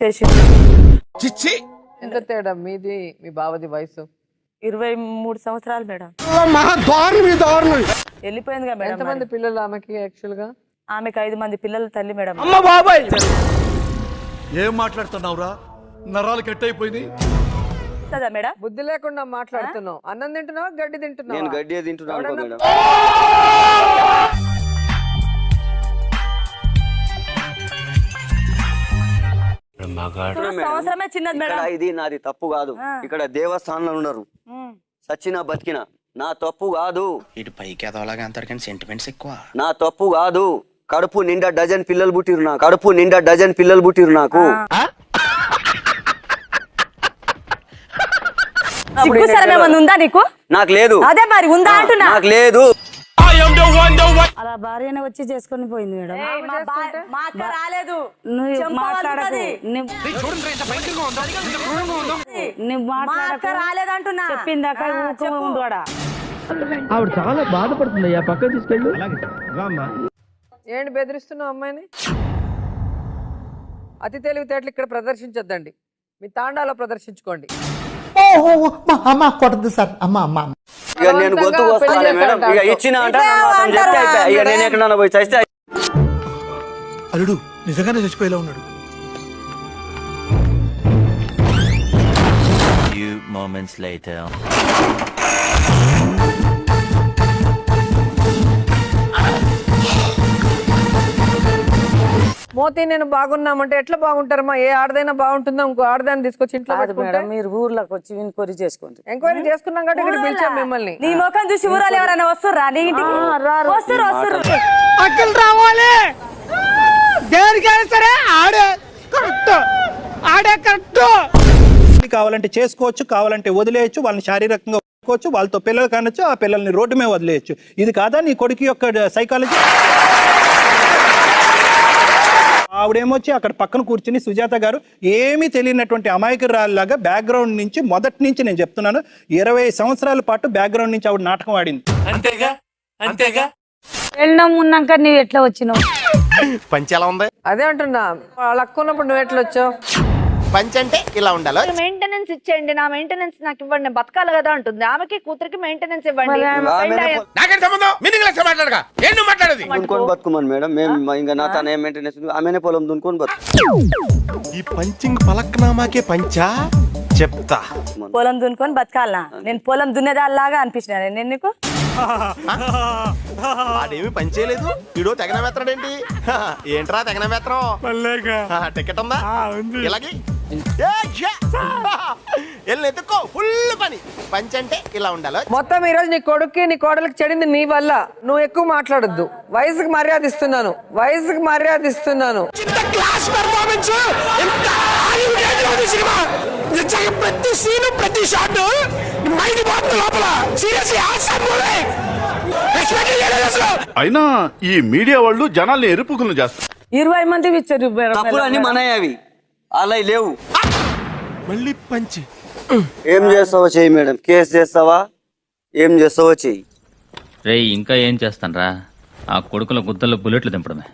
చేసి చిచ్చి! ఎంత తేడా? మీది మీ బావది వయసు? ఇరవై మూడు సంవత్సరాలు మేడం. వెళ్ళిపోయిందిగా మేడం ఎంతమంది. పిల్లలు ఆమెకి యాక్చువల్గా? ఆమెకు ఐదు మంది పిల్లల తల్లి మేడం. అమ్మ బాబాయ్! ఏం మాట్లాడుతున్నావురా? నరాలు కట్ అయిపోయింది కదా మేడం? బుద్ధి లేకుండా మాట్లాడుతున్నావు. అన్నం తింటున్నావా? గడ్డి నేను తింటున్నావా గడ్డి తింటున్నాను సంవత్సరమే చిన్నది ఇక్కడ మేడం. ఇది నాది తప్పు కాదు. ఇక్కడ దేవస్థానంలో ఉన్నారు. సచ్చినా బతికిన నా తప్పు కాదు. ఇటు పైకి అంటారు కానీ సెంటిమెంట్స్ ఎక్కువ. నా తప్పు కాదు. కడుపు నిండా డజన్ పిల్లలు పుట్టిరు నాకు. కడుపు నిండా డజన్ పిల్లలు పుట్టిరు నీకు. నాకు? లేదు. అదే మరి ఉందా అంటున్నా. నాకు లేదు. అలా భార్యనే వచ్చి చేసుకొని పోయింది మేడం. మా అక్క రాలేదు. నువ్వు పలుకుతది. నువ్వు- మాట్లాడకు. రాలేదంటున్నా. చెప్పిందాక ఆవిడ చాలా బాధపడుతుంది పక్క తీసుకెళ్ళు. ఏంటి బెదిరిస్తున్నావు అమ్మాయిని? అతి తెలివితేటలు ఇక్కడ ప్రదర్శించొద్దండి. మీ తాండాలో ప్రదర్శించుకోండి. అమ్మ కొట్టదు సార్. అమ్మ అమ్మ. ఇక నేను మేడం. ఇక ఇచ్చిన అంటే. ఇక నేను ఎక్కడన్నా పోయి చస్తే అల్లుడు నిజంగానే చచ్చిపోయేలా ఉన్నాడు. Few moments later. మోతి నేను బాగున్నామంటే ఎట్లా బాగుంటారమ్మా? ఏ ఆడదైనా బాగుంటుందా? ఇంకో ఆడదాన్ని తీసుకొచ్చి ఇంట్లో పెట్టుకుంటే? మీరు ఊర్లోకి వచ్చి ఇన్క్వైరీ చేసుకోండి. ఎంక్వైరీ చేసుకున్నాం కాబట్టి ఇక్కడ పిలిచాం మిమ్మల్ని. నీ ముఖం చూసి ఊరాలు ఎవరైనా వస్తుర్రా? నీ ఇంటికి? వస్తురు వస్తురు అక్కలు రావాలి. దేనికైనా సరే ఆడే కరెక్ట్. ఆడే కరెక్ట్. కావాలంటే చేసుకోవచ్చు కావాలంటే వదిలేయచ్చు వాళ్ళని శారీరకంగా వదులుకోవచ్చు వాళ్ళతో పిల్లలు కానొచ్చు ఆ పిల్లల్ని రోడ్డు మీద వదిలేయచ్చు. ఇది కాదా నీ కొడుకు యొక్క సైకాలజీ ఆవిడేమొచ్చి అక్కడ పక్కన కూర్చుని సుజాత గారు ఏమీ తెలియనటువంటి అమాయకురాలాగా బ్యాక్గ్రౌండ్ నుంచి మొదటి నుంచి నేను చెప్తున్నాను ఇరవై సంవత్సరాల పాటు బ్యాక్గ్రౌండ్ నుంచి ఆవిడ నాటకం ఆడింది. అంతేగా? అంతేగా? వెళ్ళడం ఉన్నాక నువ్వు ఎట్లా వచ్చినావు? పంచి ఎలా ఉంది? అదే అంటున్నా వాళ్ళ ఉన్నప్పుడు నువ్వు ఎట్లా వచ్చావు? పంచి అంటే ఇలా ఉండాలి? మెయింటెనెన్స్ ఇచ్చేయండి. నా మెయింటెనెన్స్ నాకు ఇవ్వండి. బతకాలి కదా అంటుంది. ఆమెకి కూతురికి మెయింటెనెన్స్ ఇవ్వండి. నాకేం సంబంధం? మీనింగ్ లెస్ మాట్లాడగా ఏం నువ్వు మాట్లాడేది? దున్నుకొని బతుకుమని మేడం. మేము ఇంకా నా తన ఏం మెయింటెనెన్స్ ఆమెనే పొలం దున్నుకొని బతుకు ఈ పంచింగ్ పలక్నామాకే పంచా? చెప్తా. పొలం దున్నుకొని బతకాలనా? నేను పొలం దున్నేదాల్లాగా అనిపించిన నేను నీకు? ఆడేమి పంచేయలేదు వీడో తెగన మెత్తడేంటి ఏంట్రా తెగన మెత్తడం టికెట్ ఉందా. ఇలాగే? వెళ్ళి ఎత్తుకో ఫుల్ పని. పంచి అంటే ఇలా ఉండాలి. మొత్తం ఈ రోజు నీ కొడుక్కి నీ కోడలికి చెడింది నీ వల్ల. నువ్వు ఎక్కువ మాట్లాడొద్దు. వయసుకి మర్యాద ఇస్తున్నాను. వయసుకి మర్యాద ఇస్తున్నాను. ప్రతి సీన్ ప్రతి షాట్ మైండ్ పోతుంది లోపల. అయినా ఈ మీడియా వాళ్ళు జనాల్ని ఎరుపుకులు చేస్తారు. ఇరవై మంది ఇచ్చారు. తప్పులు అవి అలా లేవు. మళ్ళీ పంచి. ఏం చేస్తావో చెయ్యి మేడం. కేసు చేస్తావా? ఏం చేస్తావో చెయ్యి. రేయ్ ఇంకా ఏం చేస్తానరా? ఆ కొడుకుల గుద్దల్లో బుల్లెట్లు దింపడమే